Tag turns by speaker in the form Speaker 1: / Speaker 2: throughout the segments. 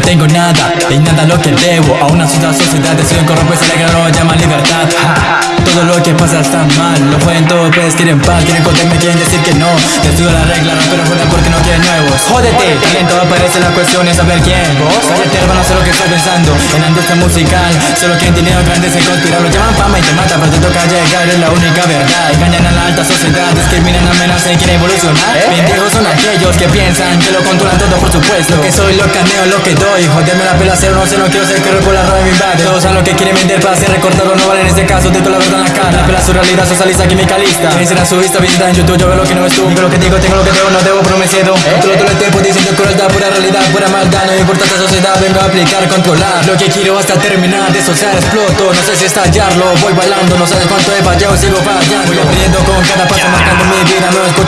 Speaker 1: tengo nada y nada lo que debo. A una sola sociedad deciden corromper, se le lo llama libertad. Todo lo que pasa está mal, lo pueden todo, pues quieren paz. Quieren contarme, quieren decir que no. Destruyo la regla, pero joder porque no quieren nuevos. Jódete, todo aparece, la cuestión es saber quién. ¿Vos? Cállate hermano, sé lo que estoy pensando. En la industria musical, solo quieren dinero grande se conspira Lo llaman fama y te mata, pero te toca llegar, es la única verdad. Engañan a la alta sociedad, discriminan, amenazan y quieren evolucionar. Pendejos son aquellos que piensan que lo controlan todo por supuesto. Lo que soy, lo caneo, lo que doy Joderme la pela, cero, no sé, no quiero ser que por la radio me invade Todos saben lo que quieren vender para ser recortado No vale en este caso, tengo la verdad en la cara. La pela su realidad, socialista, quimicalista. Quieren ser a su vista, visita en YouTube Yo veo lo que no ves tú, digo lo que digo, tengo lo que debo, no debo, pero me cedo Todo, todo el tiempo diciendo crueldad, pura realidad, pura maldad. No me importa esta sociedad, vengo a aplicar, controlar. Lo que quiero hasta terminar, de social exploto. No sé si estallarlo, voy bailando No sabes cuánto he fallado, sigo fallando. Voy aprendiendo con cada paso, marcando mi vida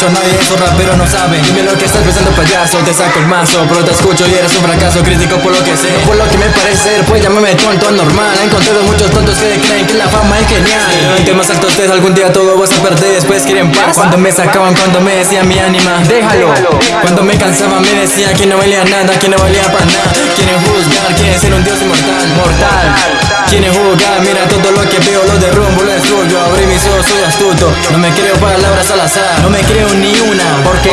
Speaker 1: No escucho a nadie, esos raperos no saben Dime lo que estás pensando, payaso, te saco el mazo. Pero te escucho y eres un fracaso, crítico por lo que sé. Por lo que me parece pues llámame tonto anormal He encontrado muchos tontos que creen que la fama es genial. Entre más alto estés, algún día todo vas a perder Después quieren paz. Cuando me sacaban, cuando me decía mi ánima Déjalo. Cuando me cansaba me decía que no valía nada Que no valía para nada. Quieren juzgar, quieren ser un dios inmortal Mortal. Quieren jugar, mira todo lo que veo Lo derrumbo, lo destruyo. Abrí soy astuto. No me creo palabras al azar. No me creo ni una. ¿Por qué?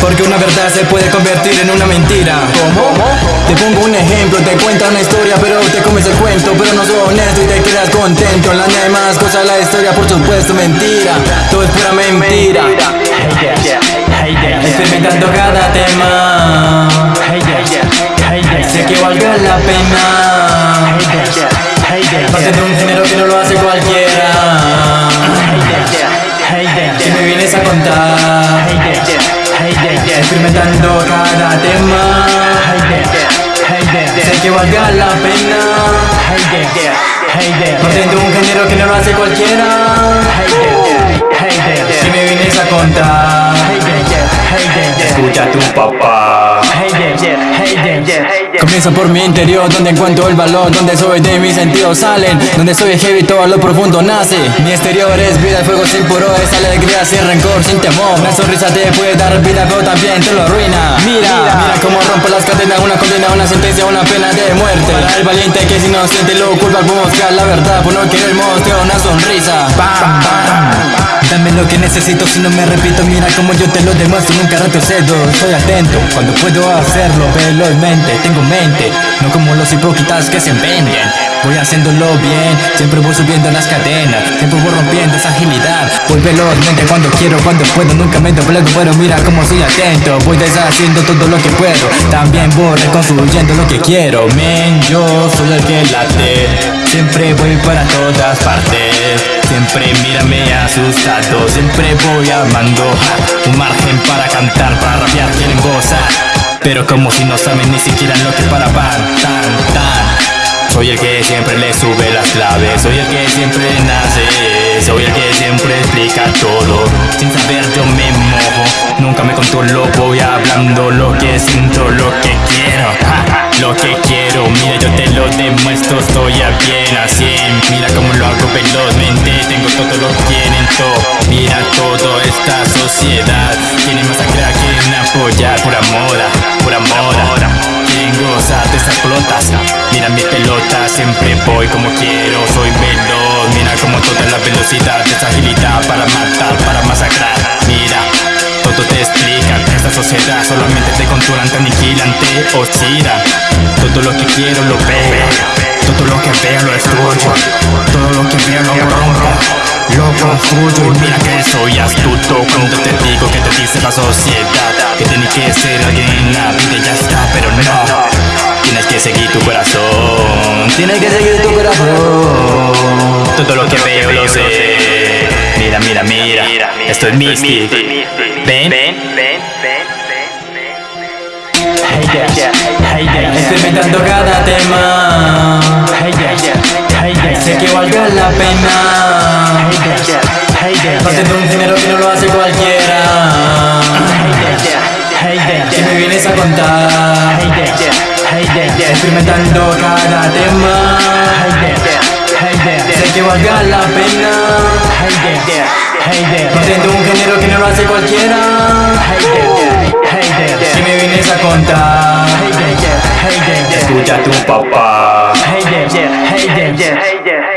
Speaker 1: Porque una verdad se puede convertir en una mentira. ¿Cómo? Te pongo un ejemplo, te cuento una historia pero te comes el cuento. Pero no soy honesto y te quedas contento. La demás cosas la historia por supuesto mentira. Todo es pura mentira. Experimentando cada tema. Sé que valga la pena Parte un género que no lo hace cualquiera. Si me vienes a contar. Experimentando cada tema. Sé que valga la pena. Parte de un género que no lo hace cualquiera Si me vienes a contar. Escucha a tu papá. Comienzo por mi interior, donde encuentro el valor Donde soy de mis sentidos salen Donde soy heavy, todo a lo profundo nace. Mi exterior es vida, fuego sin puro Es alegría, sin rencor, sin temor. Una sonrisa te puede dar vida, pero también te lo arruina. Mira, mira. cómo rompo las cadenas Una condena, una sentencia, una pena de muerte. Para el valiente que es inocente lo culpa por mostrar la verdad Por no querer mostrar una sonrisa. Bam, bam Dame lo que necesito si no me repito Mira como yo te lo demuestro, nunca retrocedo Estoy atento cuando puedo hacerlo velozmente Tengo mente, no como los hipócritas que se venden. Voy haciéndolo bien, siempre voy subiendo las cadenas Siempre voy rompiendo esa agilidad. Voy velozmente cuando quiero, cuando puedo Nunca me doblego, pero mira como soy atento. Voy deshaciendo todo lo que puedo También voy reconstruyendo lo que quiero. Men, yo soy el que late Siempre voy para todas partes Siempre mírame asustado Siempre voy amando. Un margen para cantar, para rapear, quieren gozar. Pero como si no saben ni siquiera lo que para van Tan, tan. Soy el que siempre le sube las claves Soy el que siempre nace Soy el que siempre explica todo. Sin saber yo me mojo Nunca me controlo, voy hablando lo que siento, lo que quiero Lo que quiero, mira yo te lo demuestro Estoy a bien a 100 Mira cómo lo hago velozmente Tengo todo lo que tienen todo. Mira toda esta sociedad Quieren masacrar, quieren apoyar Pura moda, pura moda Quieren gozar de esas pelotas Mira mi pelota, siempre voy como quiero Soy veloz, mira como toda la velocidad Esa agilidad para matar, sociedad solamente te controlan, te aniquilan, te oscilan Todo lo que quiero lo veo Todo lo que veo lo destruyo. Todo lo que veo lo rompo Lo construyo. Y mira que soy astuto Cuando te digo que te dice la sociedad Que tienes que ser alguien en la vida y ya está Pero no. Tienes que seguir tu corazón Tienes que seguir tu corazón. Todo lo que veo lo sé. Mira, mira, mira. Esto es Mystic Ven, Experimentando cada tema. Sé que valga la pena. Parte de un género que no lo hace cualquiera. Si me vienes a contar. Experimentando cada tema. Sé que valga la pena. Parte Hey D, un género que no lo hace cualquiera. Hey deck, hey. Date Si me vienes a contar.
Speaker 2: Hey Dey Hey. Dey Escucha tu papá. Hey Dei Hey. Dei Hey Yeah